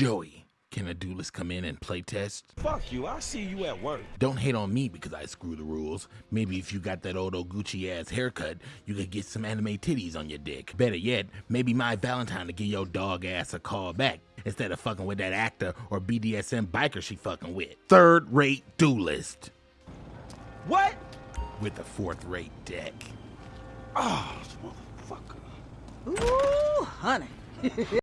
Joey, can a duelist come in and play test? Fuck you, I'll see you at work. Don't hate on me because I screw the rules. Maybe if you got that old Gucci ass haircut, you could get some anime titties on your dick. Better yet, maybe Mai Valentine to give your dog ass a call back instead of fucking with that actor or BDSM biker she fucking with. Third rate duelist What? with a fourth rate deck. Oh, motherfucker. Ooh, honey.